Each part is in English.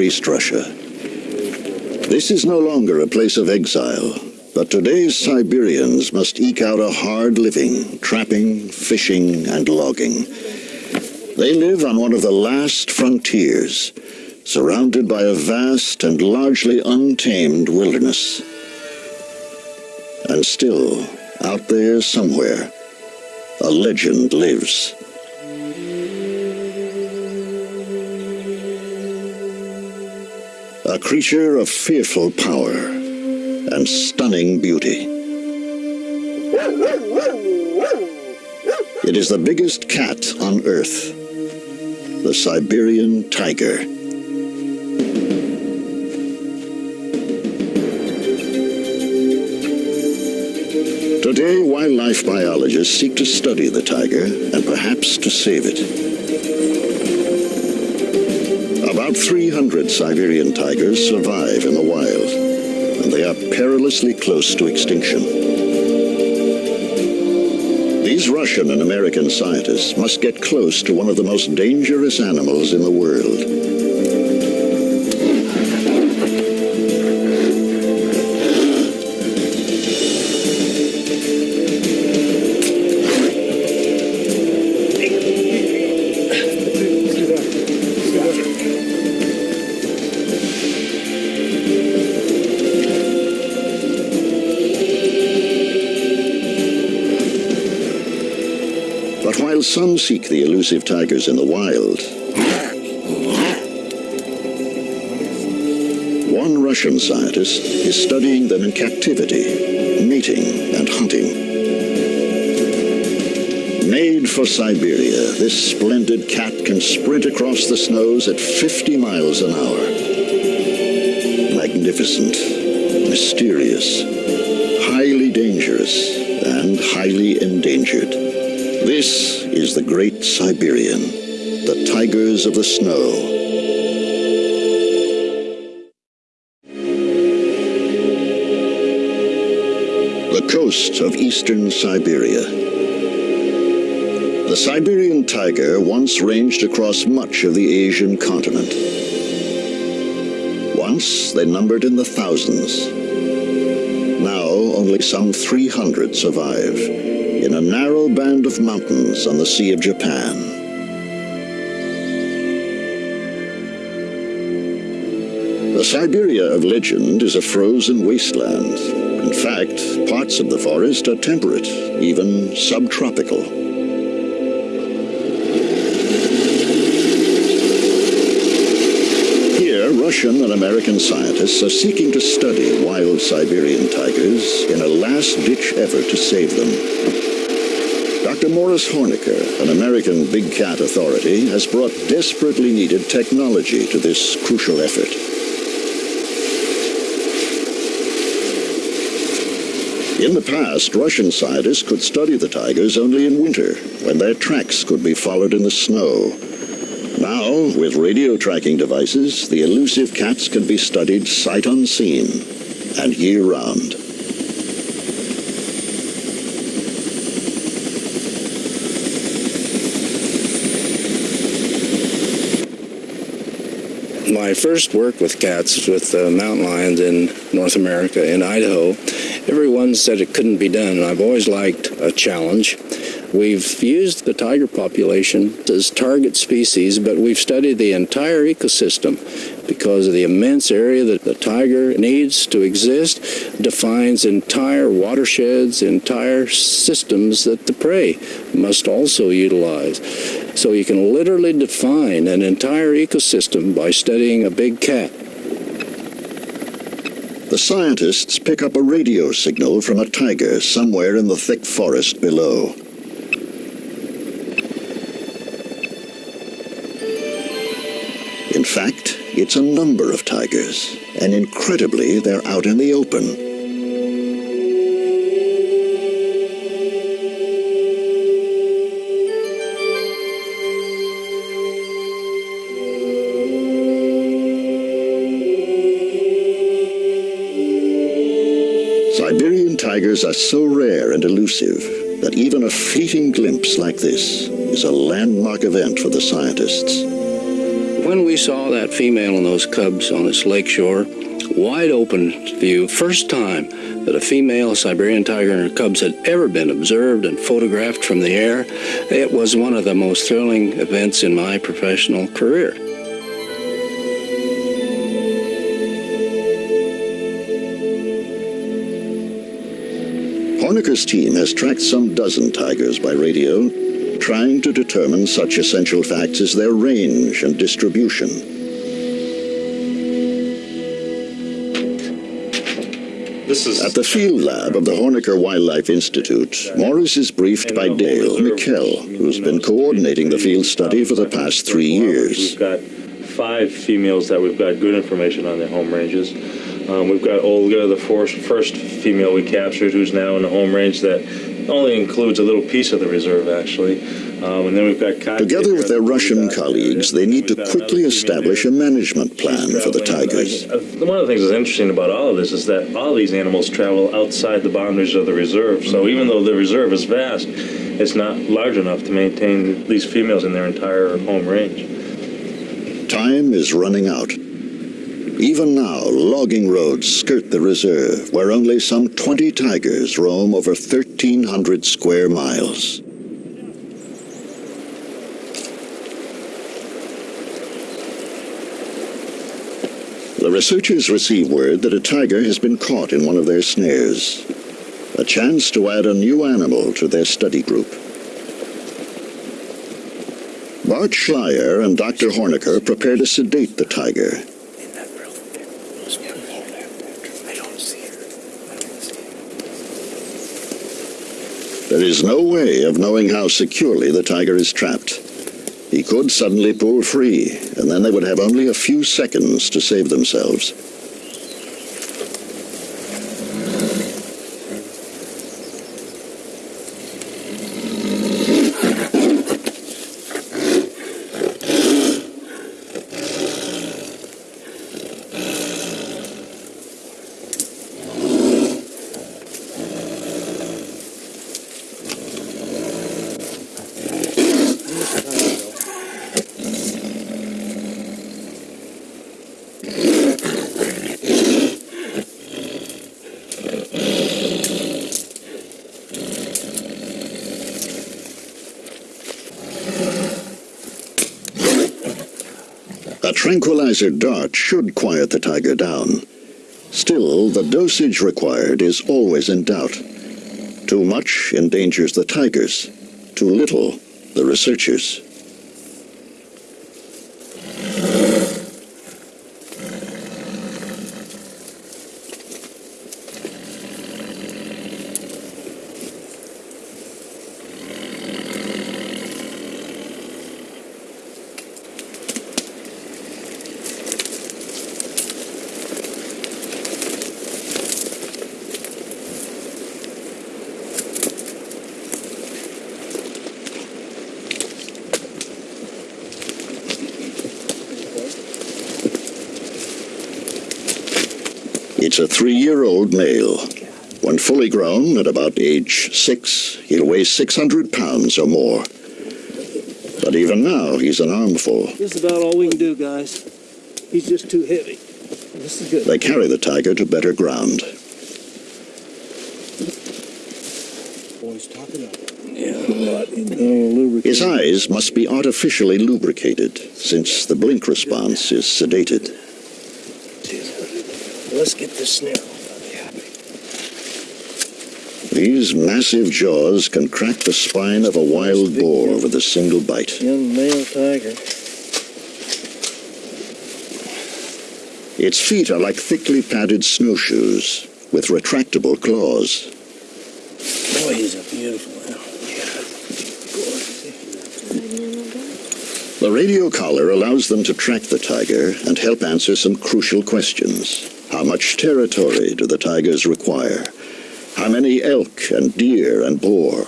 East Russia. This is no longer a place of exile, but today's Siberians must eke out a hard living, trapping, fishing, and logging. They live on one of the last frontiers, surrounded by a vast and largely untamed wilderness. And still, out there somewhere, a legend lives. A creature of fearful power and stunning beauty. It is the biggest cat on Earth, the Siberian tiger. Today, wildlife biologists seek to study the tiger and perhaps to save it. About 300 Siberian tigers survive in the wild, and they are perilously close to extinction. These Russian and American scientists must get close to one of the most dangerous animals in the world. Seek the elusive tigers in the wild, one Russian scientist is studying them in captivity, mating and hunting. Made for Siberia, this splendid cat can sprint across the snows at 50 miles an hour. Magnificent, mysterious, highly dangerous, and highly endangered. This is the great Siberian, the tigers of the snow. The coast of eastern Siberia. The Siberian tiger once ranged across much of the Asian continent. Once they numbered in the thousands. Now only some 300 survive in a narrow band of mountains on the Sea of Japan. The Siberia of legend is a frozen wasteland. In fact, parts of the forest are temperate, even subtropical. Russian and American scientists are seeking to study wild Siberian tigers in a last-ditch effort to save them. Dr. Maurice Hornocker, an American big cat authority, has brought desperately needed technology to this crucial effort. In the past, Russian scientists could study the tigers only in winter, when their tracks could be followed in the snow. Now, with radio tracking devices, the elusive cats can be studied sight unseen and year-round. my first work with cats with uh, mountain lions in North America, in Idaho, everyone said it couldn't be done. I've always liked a challenge. We've used the tiger population as target species, but we've studied the entire ecosystem because of the immense area that the tiger needs to exist, defines entire watersheds, entire systems that the prey must also utilize. So you can literally define an entire ecosystem by studying a big cat. The scientists pick up a radio signal from a tiger somewhere in the thick forest below. In fact, it's a number of tigers, and incredibly, they're out in the open. Siberian tigers are so rare and elusive that even a fleeting glimpse like this is a landmark event for the scientists. When we saw that female and those cubs on this lake shore, wide open view, first time that a female Siberian tiger and her cubs had ever been observed and photographed from the air, it was one of the most thrilling events in my professional career. Hornocker's team has tracked some dozen tigers by radio, trying to determine such essential facts as their range and distribution. This is At the field lab of the Hornocker Wildlife Institute, Maurice is briefed by Dale Miquelle, who's been coordinating the field study for the past three years. We've got five females that we've got good information on their home ranges. Um, we've got Olga, the first, first female we captured, who's now in the home range that only includes a little piece of the reserve, actually. Um, and then we've got Together with their Russian colleagues, they need to quickly establish a management plan for the tigers. Uh, One of the things that's interesting about all of this is that all these animals travel outside the boundaries of the reserve. So even though the reserve is vast, it's not large enough to maintain these females in their entire home range. Time is running out. Even now, logging roads skirt the reserve, where only some 20 tigers roam over 1,300 square miles. The researchers receive word that a tiger has been caught in one of their snares. A chance to add a new animal to their study group. Bart Schleyer and Dr. Hornocker prepare to sedate the tiger. There is no way of knowing how securely the tiger is trapped. He could suddenly pull free, and then they would have only a few seconds to save themselves. Tranquilizer dart should quiet the tiger down. Still, the dosage required is always in doubt. Too much endangers the tigers, too little the researchers. A three-year-old male. When fully grown, at about age six, he'll weigh 600 pounds or more. But even now, he's an armful. This is about all we can do, guys. He's just too heavy. This is good. They carry the tiger to better ground. Boys, top it up. His eyes must be artificially lubricated, since the blink response is sedated. Let's get this snare. These massive jaws can crack the spine of a wild boar with a single bite. Young male tiger. Its feet are like thickly padded snowshoes with retractable claws. Boy, he's a beautiful animal. The radio collar allows them to track the tiger and help answer some crucial questions. How much territory do the tigers require? How many elk and deer and boar?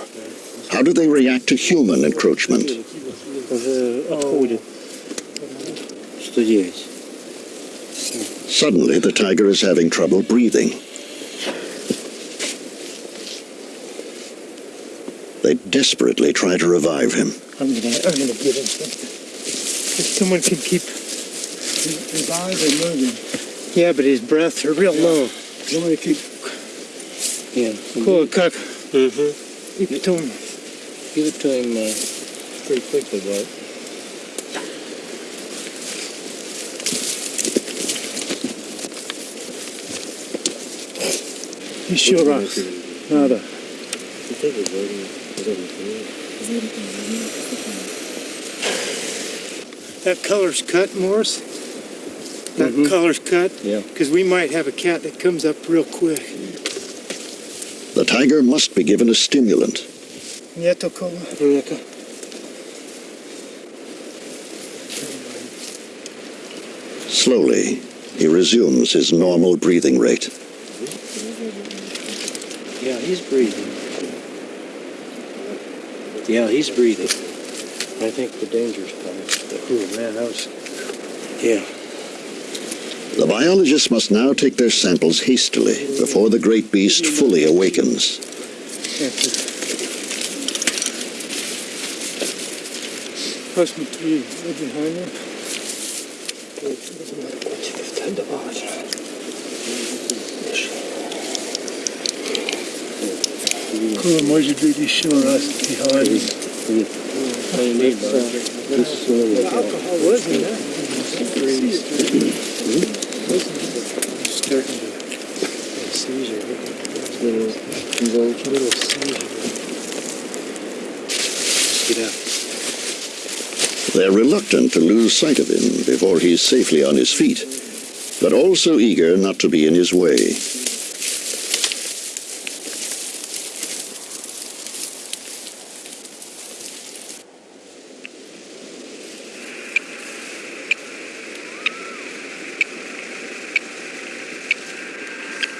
How do they react to human encroachment? Suddenly the tiger is having trouble breathing. They desperately try to revive him. I'm gonna, I'm gonna give him something. If someone can keep revive and moving. Yeah, but his breaths are real low. You want me to keep Yeah. Cool, cook. Mm-hmm. Keep it to him. Give it to him uh, pretty quickly, Bart. He sure rocks. Nada. That color's cut, Maurice. That mm-hmm. color's cut. Yeah. Because we might have a cat that comes up real quick. The tiger must be given a stimulant. Nieto cola. Slowly, he resumes his normal breathing rate. Yeah, he's breathing. Yeah, he's breathing. I think the danger's passed. Oh man, that was. Yeah. The biologists must now take their samples hastily before the great beast fully awakens. Raz behind me. What do you need, Bart? Alcohol. Starting to seizure. Little seizure. They're reluctant to lose sight of him before he's safely on his feet, but also eager not to be in his way.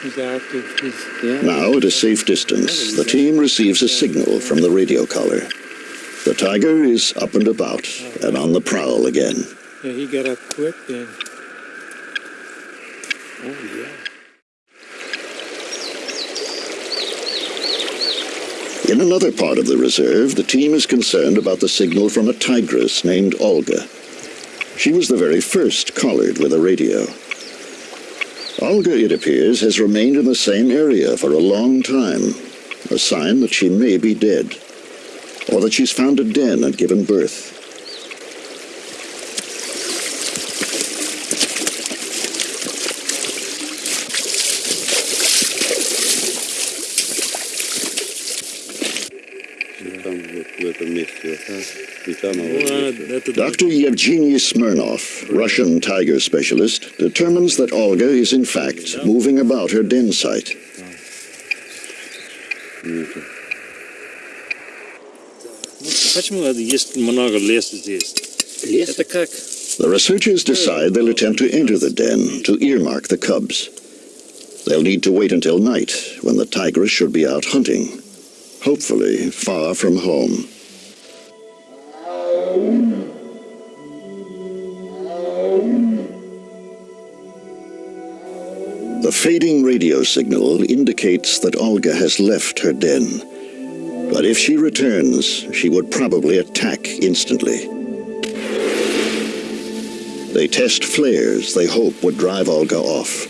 Now, at a safe distance, the team receives a signal from the radio collar. The tiger is up and about and on the prowl again. yeah, he got up quick then. Oh yeah. In another part of the reserve, the team is concerned about the signal from a tigress named Olga. She was the very first collared with a radio. Olga, it appears, has remained in the same area for a long time, a sign that she may be dead, or that she's found a den and given birth. Dr. Yevgeny Smirnov, Russian tiger specialist, determines that Olga is in fact moving about her den site. The researchers decide they'll attempt to enter the den to earmark the cubs. They'll need to wait until night, when the tigress should be out hunting, hopefully far from home. The fading radio signal indicates that Olga has left her den. But if she returns, she would probably attack instantly. They test flares they hope would drive Olga off.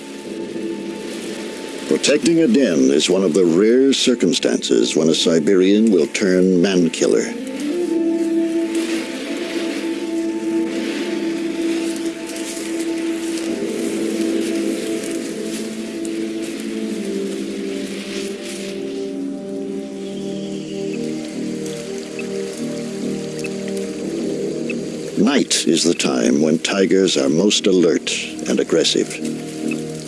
Protecting a den is one of the rare circumstances when a Siberian will turn man-killer. Is the time when tigers are most alert and aggressive.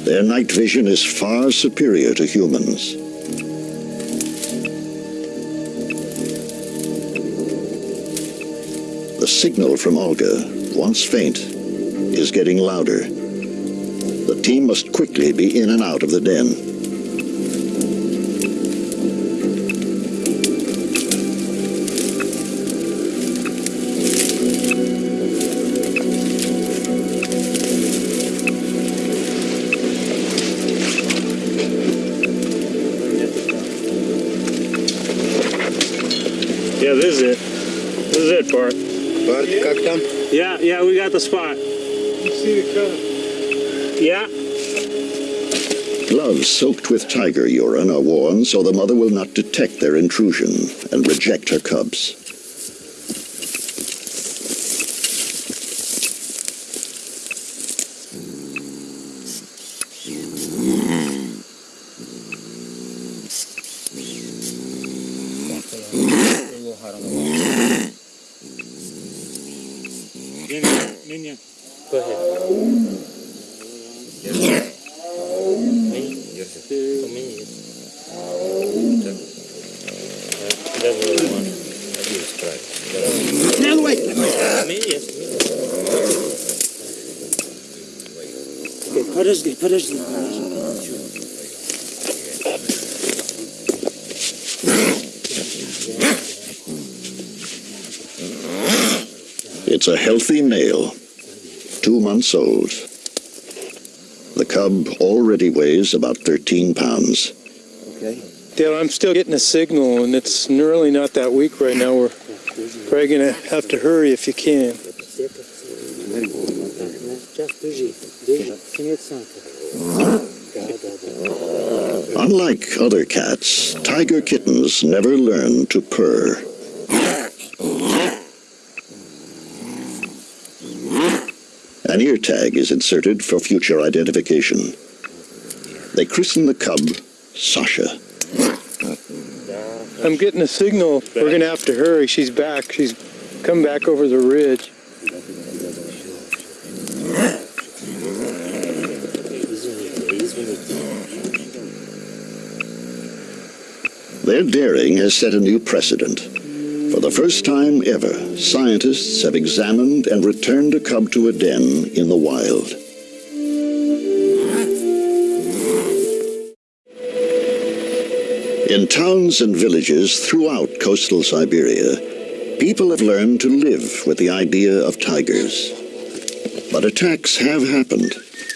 Their night vision is far superior to humans. The signal from Olga, once faint, is getting louder. The team must quickly be in and out of the den. Yeah, we got the spot. You see the cut. Yeah. Gloves soaked with tiger urine are worn so the mother will not detect their intrusion and reject her cubs. It's a healthy male, two months old. The cub already weighs about 13 pounds. Okay. Dale, I'm still getting a signal, and it's really not that weak right now. We're probably going to have to hurry if you can. Unlike other cats, tiger kittens never learn to purr. ear tag is inserted for future identification. They christen the cub Sasha. I'm getting a signal. We're going to have to hurry. She's back. She's come back over the ridge. Their daring has set a new precedent. For the first time ever, scientists have examined and returned a cub to a den in the wild. In towns and villages throughout coastal Siberia, people have learned to live with the idea of tigers. But attacks have happened,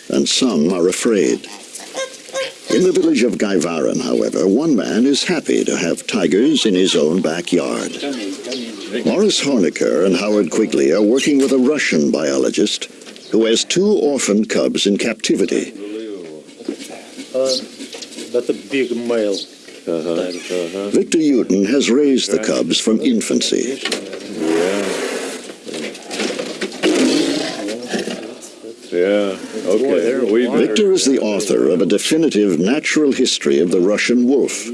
and some are afraid. In the village of Gaivaran, however, one man is happy to have tigers in his own backyard. Maurice Hornocker and Howard Quigley are working with a Russian biologist who has two orphan cubs in captivity. That's a big male. Uh-huh. Victor Yudin has raised the cubs from infancy. Yeah, Yeah, okay. Victor is the author of a definitive natural history of the Russian wolf.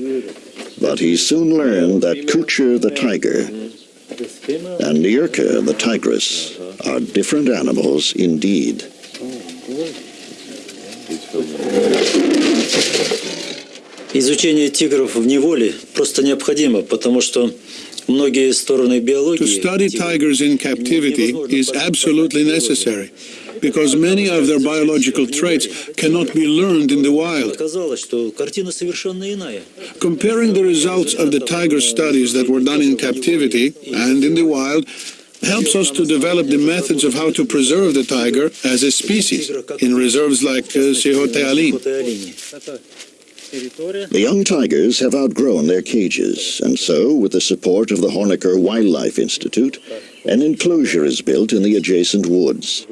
But he soon learned that Kucher the tiger This female. And Nirka the tigress are different animals indeed. Изучение тигров в неволе просто необходимо, потому что многие стороны биологии... To study tigers in captivity is absolutely necessary because many of their biological traits cannot be learned in the wild. Comparing the results of the tiger studies that were done in captivity and in the wild helps us to develop the methods of how to preserve the tiger as a species in reserves like uh, The young tigers have outgrown their cages, and so, with the support of the Hornocker Wildlife Institute, an enclosure is built in the adjacent woods.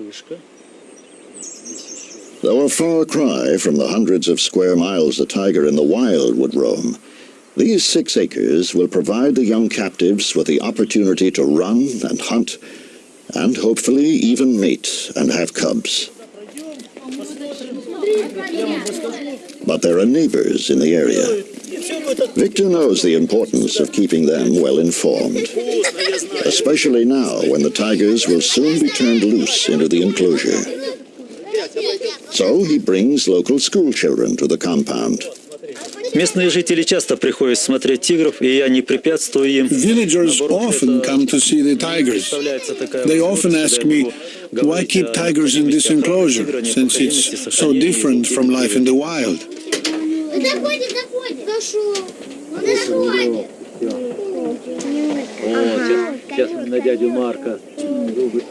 Though a far cry from the hundreds of square miles the tiger in the wild would roam, these six acres will provide the young captives with the opportunity to run and hunt, and hopefully even mate and have cubs. But there are neighbors in the area. Victor knows the importance of keeping them well informed, especially now when the tigers will soon be turned loose into the enclosure. So he brings local school children to the compound. Местные жители часто приходят смотреть тигров, и я не препятствую им. Villagers Наоборот, often это come to see the tigers. представляется такая They возможность, often когда ask я me, могу why говорить keep о tigers in this необходимости enclosure, охраны тигра, since необходимости it's so сохранения different его from life in the территории. wild? Заходит, заходит. Дошел. Он заходит. Сейчас на дядю Марка.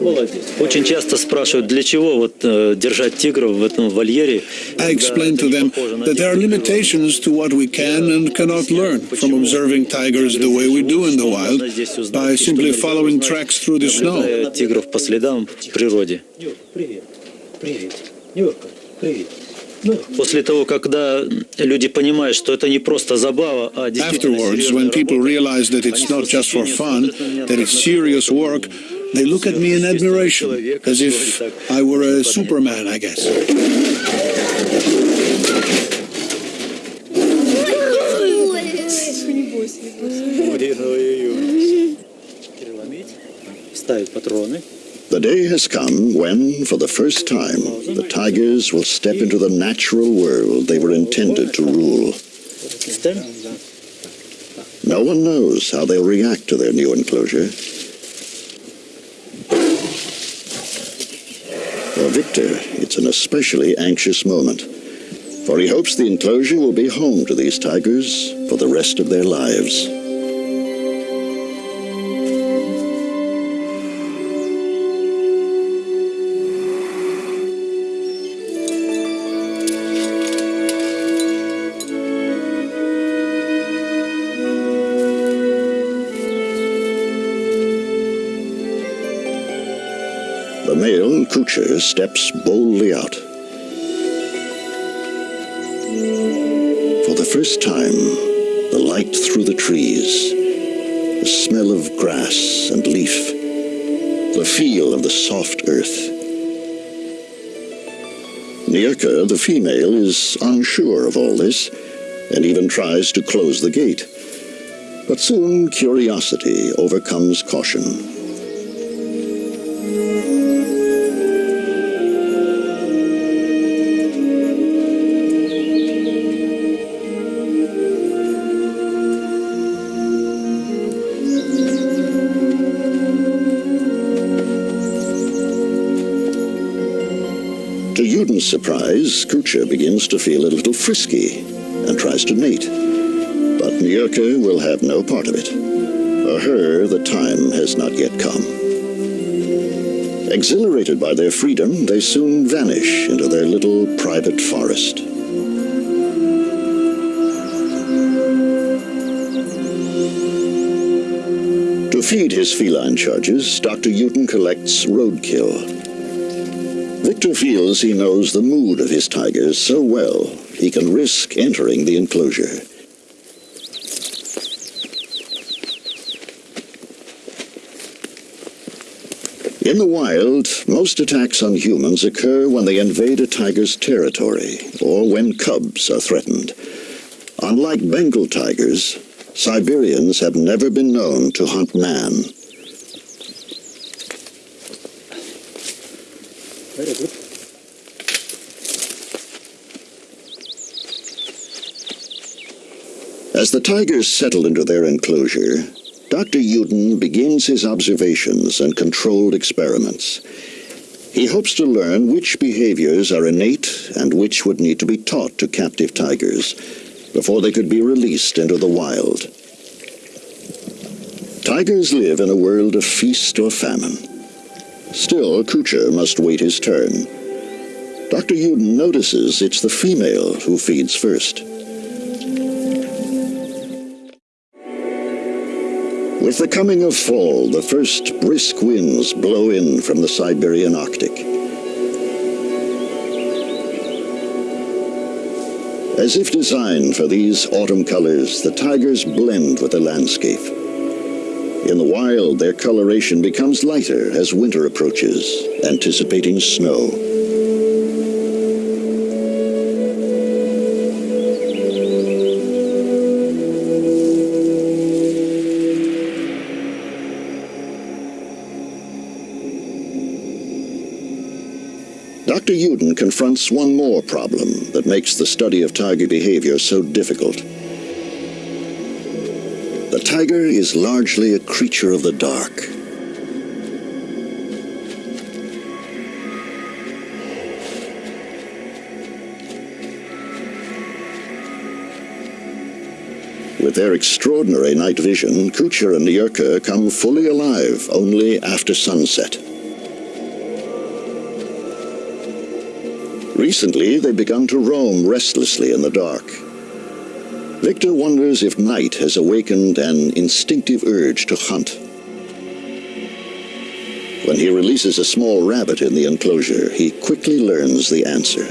Молодец. Очень часто спрашивают, для чего вот э, держать тигров в этом вольере. I explain to them that there are limitations to what we can and cannot learn from observing tigers the way we do in the wild by simply following tracks through the snow. Тигров по следам в природе. Привет. Привет. Нюрка, привет. После того, когда люди понимают, что это не просто забава, а действительно Afterwards, серьезная when people работа, realize that it's not just for fun, that it's serious work, they look at me in admiration, as if I were a superman, I guess. ставить патроны. The day has come when, for the first time, the tigers will step into the natural world they were intended to rule. No one knows how they'll react to their new enclosure. For Victor, it's an especially anxious moment, for he hopes the enclosure will be home to these tigers for the rest of their lives. Steps boldly out. For the first time, the light through the trees, the smell of grass and leaf, the feel of the soft earth. Nirka, the female, is unsure of all this and even tries to close the gate. But soon curiosity overcomes caution. Surprise, Kucha begins to feel a little frisky and tries to mate. But Nyrka will have no part of it. For her, the time has not yet come. Exhilarated by their freedom, they soon vanish into their little private forest. To feed his feline charges, Dr. Yudin collects roadkill. Feels he knows the mood of his tigers so well he can risk entering the enclosure. In the wild, most attacks on humans occur when they invade a tiger's territory or when cubs are threatened. Unlike Bengal tigers, Siberians have never been known to hunt man. The tigers settle into their enclosure, Dr. Yudin begins his observations and controlled experiments. He hopes to learn which behaviors are innate and which would need to be taught to captive tigers before they could be released into the wild. Tigers live in a world of feast or famine. Still, Kucher must wait his turn. Dr. Yudin notices it's the female who feeds first. With the coming of fall, the first brisk winds blow in from the Siberian Arctic. As if designed for these autumn colors, the tigers blend with the landscape. In the wild, their coloration becomes lighter as winter approaches, anticipating snow. Yudin confronts one more problem that makes the study of tiger behavior so difficult. The tiger is largely a creature of the dark. With their extraordinary night vision, Kucher and Nyrka come fully alive only after sunset. Recently, they've begun to roam restlessly in the dark. Victor wonders if night has awakened an instinctive urge to hunt. When he releases a small rabbit in the enclosure, he quickly learns the answer.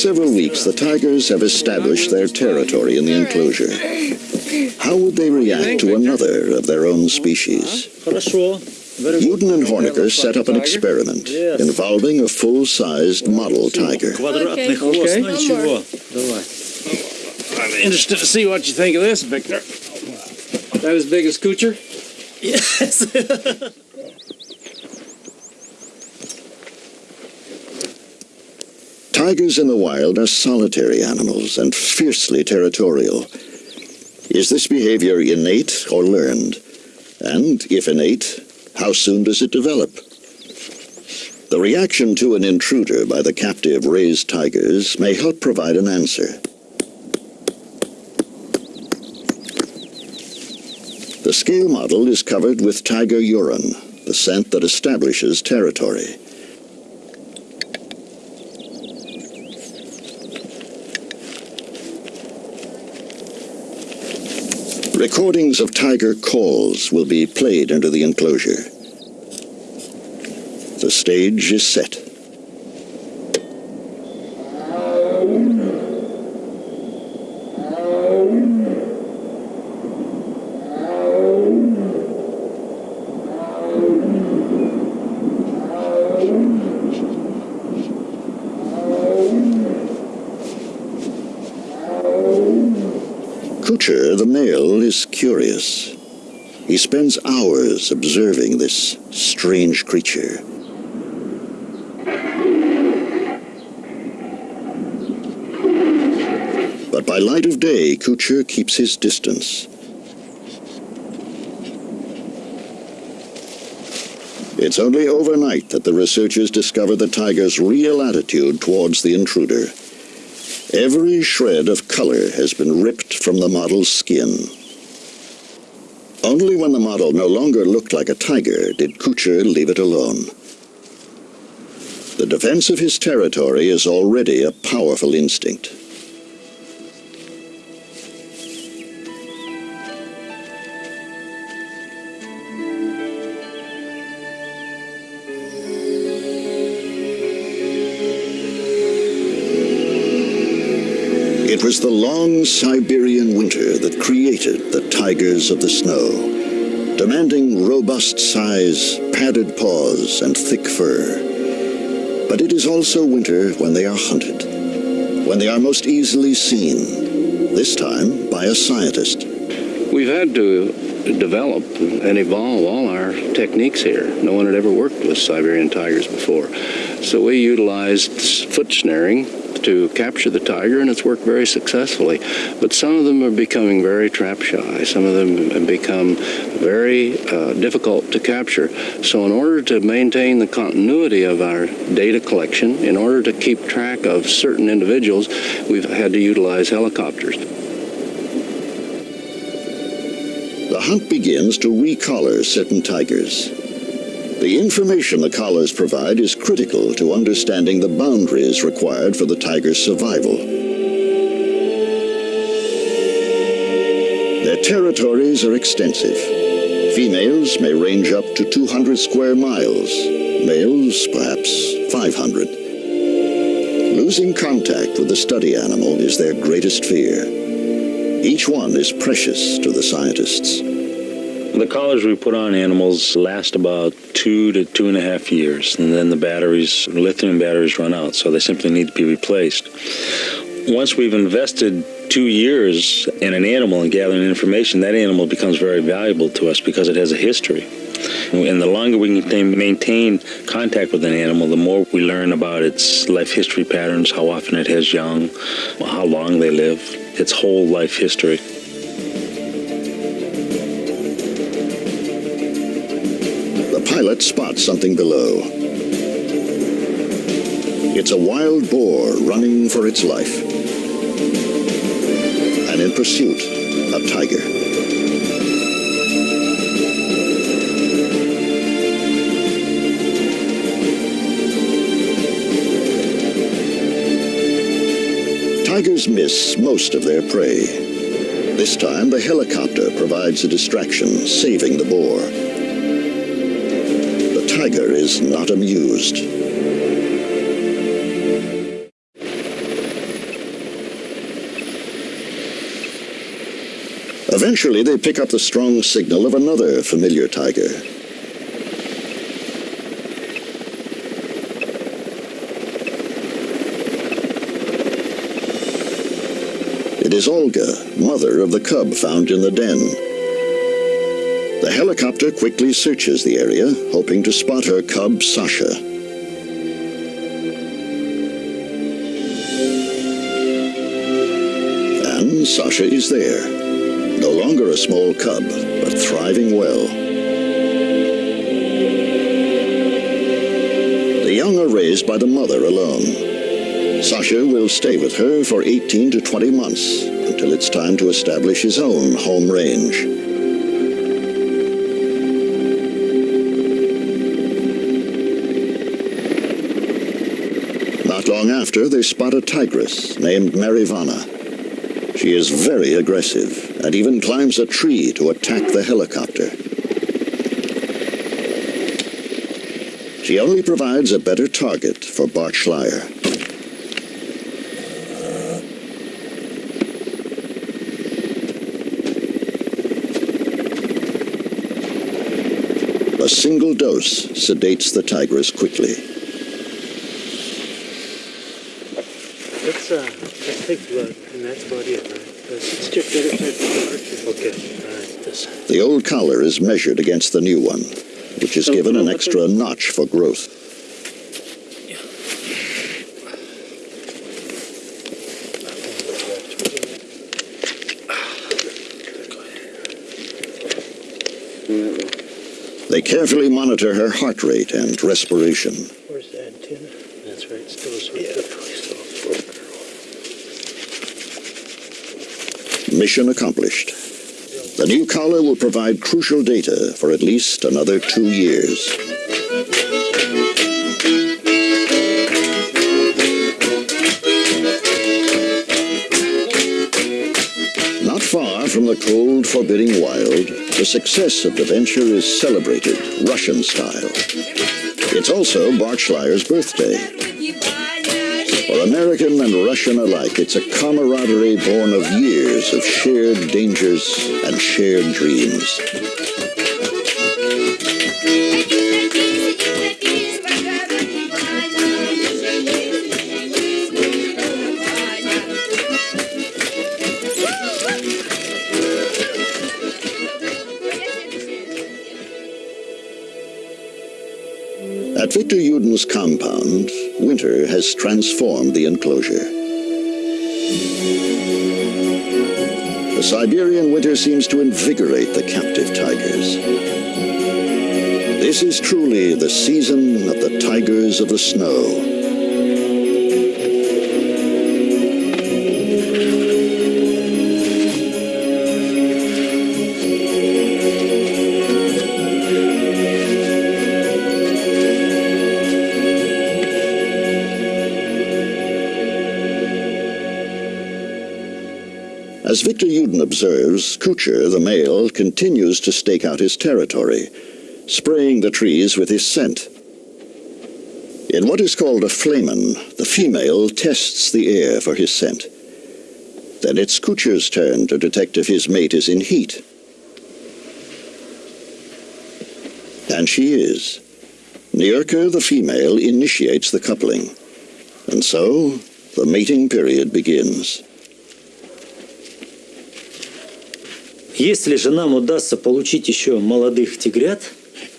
several weeks, the tigers have established their territory in the enclosure. How would they react to another of their own species? Yudin and Hornocker set up an experiment involving a full-sized model tiger. Okay. I'm interested to see what you think of this, Victor. That as big as Coocher? Yes. Tigers in the wild are solitary animals and fiercely territorial. Is this behavior innate or learned? And if innate, how soon does it develop? The reaction to an intruder by the captive raised tigers may help provide an answer. The scale model is covered with tiger urine, the scent that establishes territory. Recordings of tiger calls will be played into the enclosure. The stage is set. Kucher, the male, is He spends hours observing this strange creature. But by light of day, Kucher keeps his distance. It's only overnight that the researchers discover the tiger's real attitude towards the intruder. Every shred of color has been ripped from the model's skin. Only when the model no longer looked like a tiger did Kucher leave it alone. The defense of his territory is already a powerful instinct. It was the long Siberian winter that created the tigers of the snow, demanding robust size, padded paws, and thick fur. But it is also winter when they are hunted, when they are most easily seen, this time by a scientist. We've had to develop and evolve all our techniques here. No one had ever worked with Siberian tigers before. So we utilized foot snaring to capture the tiger, and it's worked very successfully. But some of them are becoming very trap shy. Some of them have become very uh, difficult to capture. So in order to maintain the continuity of our data collection, in order to keep track of certain individuals, we've had to utilize helicopters. The hunt begins to recollar certain tigers. The information the collars provide is critical to understanding the boundaries required for the tiger's survival. Their territories are extensive. Females may range up to 200 square miles, males perhaps 500. Losing contact with the study animal is their greatest fear. Each one is precious to the scientists. The collars we put on animals last about two to two and a half years, and then the batteries, lithium batteries, run out, so they simply need to be replaced. Once we've invested two years in an animal and gathering information, that animal becomes very valuable to us because it has a history. And the longer we can maintain contact with an animal, the more we learn about its life history patterns, how often it has young, how long they live, its whole life history. Pilot spots something below. It's a wild boar running for its life. And in pursuit, a tiger. Tigers miss most of their prey. This time, the helicopter provides a distraction, saving the boar. Tiger is not amused. Eventually, they pick up the strong signal of another familiar tiger. It is Olga, mother of the cub found in the den. The helicopter quickly searches the area, hoping to spot her cub, Sasha. And Sasha is there. No longer a small cub, but thriving well. The young are raised by the mother alone. Sasha will stay with her for 18 to 20 months until it's time to establish his own home range. Long after, they spot a tigress named Marivana. She is very aggressive and even climbs a tree to attack the helicopter. She only provides a better target for Bart Schleyer. A single dose sedates the tigress quickly. Let's, uh, let's take blood, and that's about it, right? Let's check the other side. Okay, all right, this. The old collar is measured against the new one, which is given an extra notch for growth. They carefully monitor her heart rate and respiration. Where's the antenna? That's right, still a sweet yeah. Mission accomplished. The new collar will provide crucial data for at least another two years. Not far from the cold, forbidding wild, the success of the venture is celebrated Russian style. It's also Bart Schleyer's birthday. For American and Russian alike, it's a camaraderie born of years of shared dangers and shared dreams. At Victor Yudin's compound, winter has transformed the enclosure. The Siberian winter seems to invigorate the captive tigers. This is truly the season of the tigers of the snow. Yudin observes, Kucher, the male, continues to stake out his territory, spraying the trees with his scent. In what is called a flehmen, the female tests the air for his scent. Then it's Kucher's turn to detect if his mate is in heat. And she is. Nyurka, the female, initiates the coupling. And so, the mating period begins. Если же нам удастся получить еще молодых тигрят,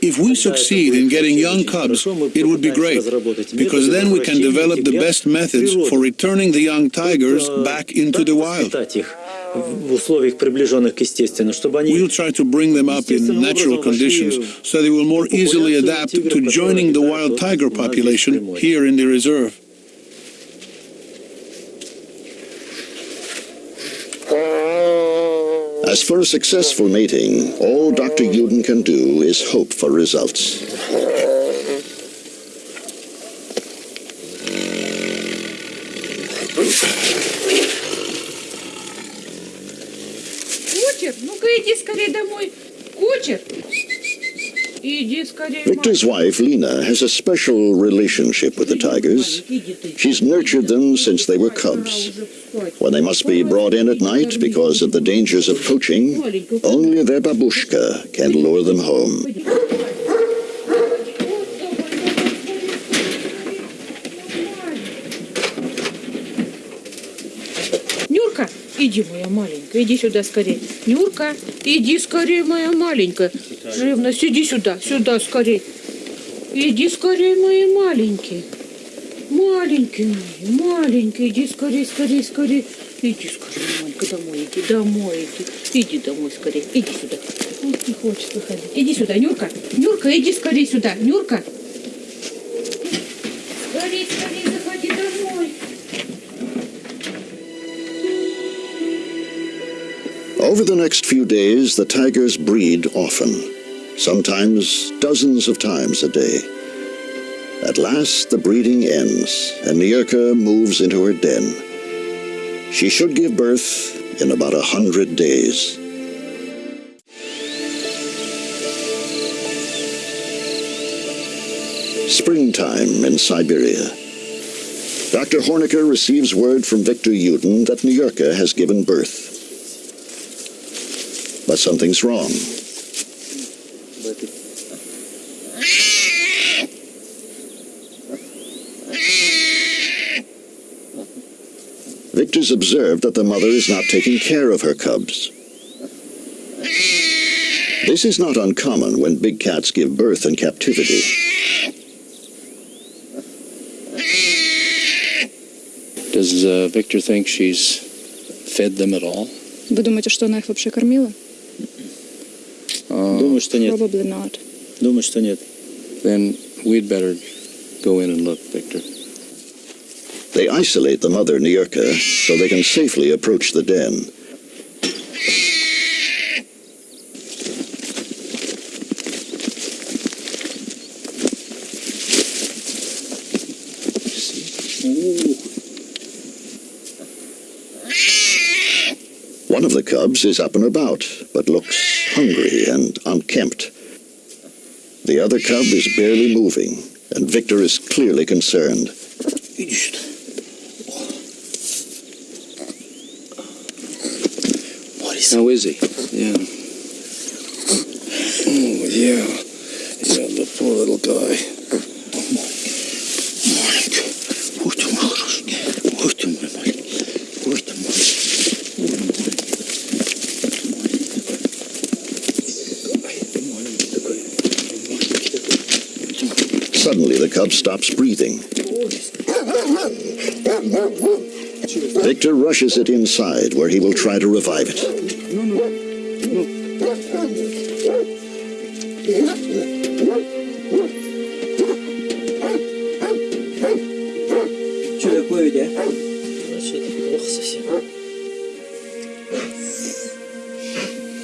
If we succeed in getting young cubs, it would be great, because then we can develop the best methods for returning the young tigers back into the wild. в условиях приближенных к естественным, чтобы они We'll try to bring them up in natural conditions so they will more easily adapt to joining the wild tiger population here in the reserve. As for a successful mating, all Dr. Yudin can do is hope for results. Кучер, ну-ка иди скорее домой. Кучер! Victor's wife, Lena, has a special relationship with the tigers. She's nurtured them since they were cubs. When they must be brought in at night because of the dangers of poaching, only their babushka can lure them home. Иди, моя маленькая, иди сюда скорее. Нюрка, иди скорее, моя маленькая. Живность, иди сюда, сюда скорее. Иди скорее, мои маленькие. Маленькие мои, маленькие, иди скорее, скорее, скорее. Иди скорее, маленькая, домой иди, домой иди. Иди домой скорее, иди сюда. Вот не хочет выходить. Иди сюда, Нюрка. Нюрка, иди скорее сюда. Нюрка. Over the next few days, the tigers breed often, sometimes dozens of times a day. At last, the breeding ends, and Nyurka moves into her den. She should give birth in about a hundred days. Springtime in Siberia. Dr. Hornocker receives word from Victor Yudin that Nyurka has given birth But something's wrong. Victor's observed that the mother is not taking care of her cubs. This is not uncommon when big cats give birth in captivity. Does uh, Victor think she's fed them at all? Вы думаете, что она их вообще кормила? Uh, Думаю, что нет. Probably not. Думаю, что нет. then we'd better go in and look, Victor. They isolate the mother Nyerka so they can safely approach the den. One of the cubs is up and about, but looks hungry and unkempt. The other cub is barely moving, and Victor is clearly concerned. How is he? Yeah. Oh, yeah. Yeah, the poor little guy. cub stops breathing. Victor rushes it inside, where he will try to revive it.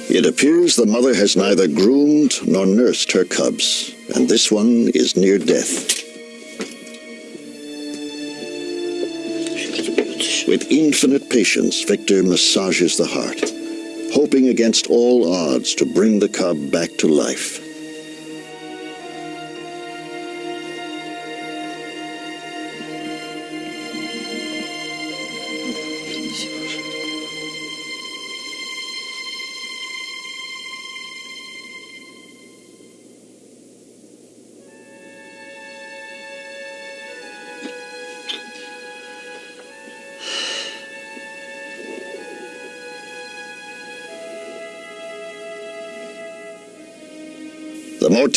It appears the mother has neither groomed nor nursed her cubs, and this one is near death. With infinite patience, Victor massages the heart, hoping against all odds to bring the cub back to life.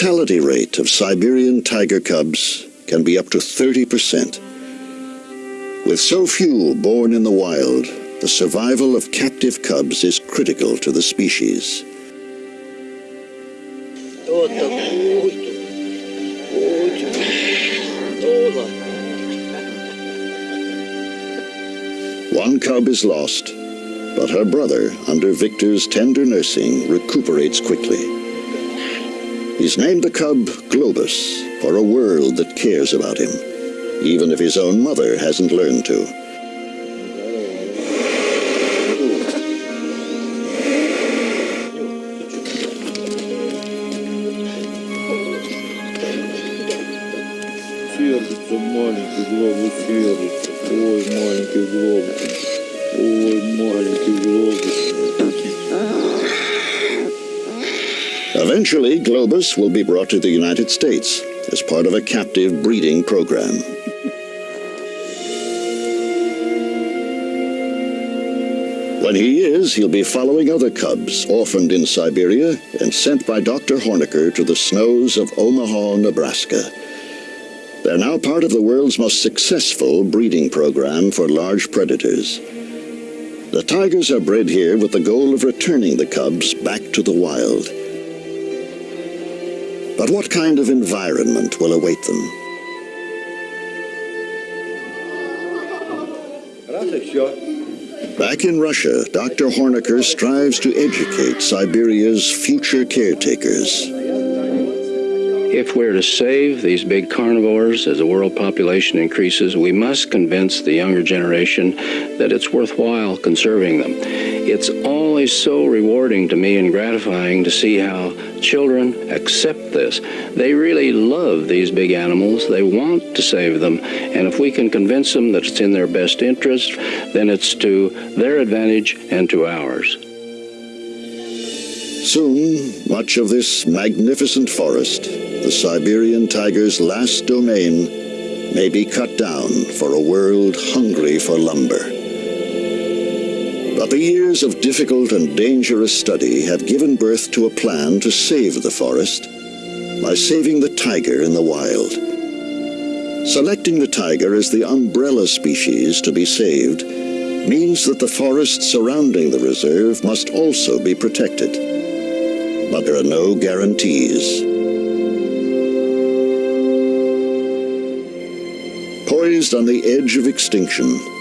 Mortality rate of Siberian tiger cubs can be up to 30%. With so few born in the wild, the survival of captive cubs is critical to the species. One cub is lost, but her brother, under Victor's tender nursing, recuperates quickly. He's named the cub Globus for a world that cares about him, even if his own mother hasn't learned to. Will be brought to the United States as part of a captive breeding program. When he is, he'll be following other cubs orphaned in Siberia and sent by Dr. Hornocker to the snows of Omaha, Nebraska. They're now part of the world's most successful breeding program for large predators. The tigers are bred here with the goal of returning the cubs back to the wild. But what kind of environment will await them? Back in Russia, Dr. Hornocker strives to educate Siberia's future caretakers. If we're to save these big carnivores as the world population increases, we must convince the younger generation that it's worthwhile conserving them. It's always so rewarding to me and gratifying to see how children accept this. They really love these big animals. They want to save them. And if we can convince them that it's in their best interest, then it's to their advantage and to ours. Soon, much of this magnificent forest, the Siberian tiger's last domain, may be cut down for a world hungry for lumber. The years of difficult and dangerous study have given birth to a plan to save the forest by saving the tiger in the wild. Selecting the tiger as the umbrella species to be saved means that the forests surrounding the reserve must also be protected. But there are no guarantees. Poised on the edge of extinction,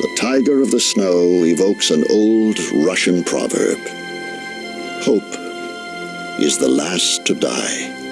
the tiger of the snow evokes an old Russian proverb. Hope is the last to die.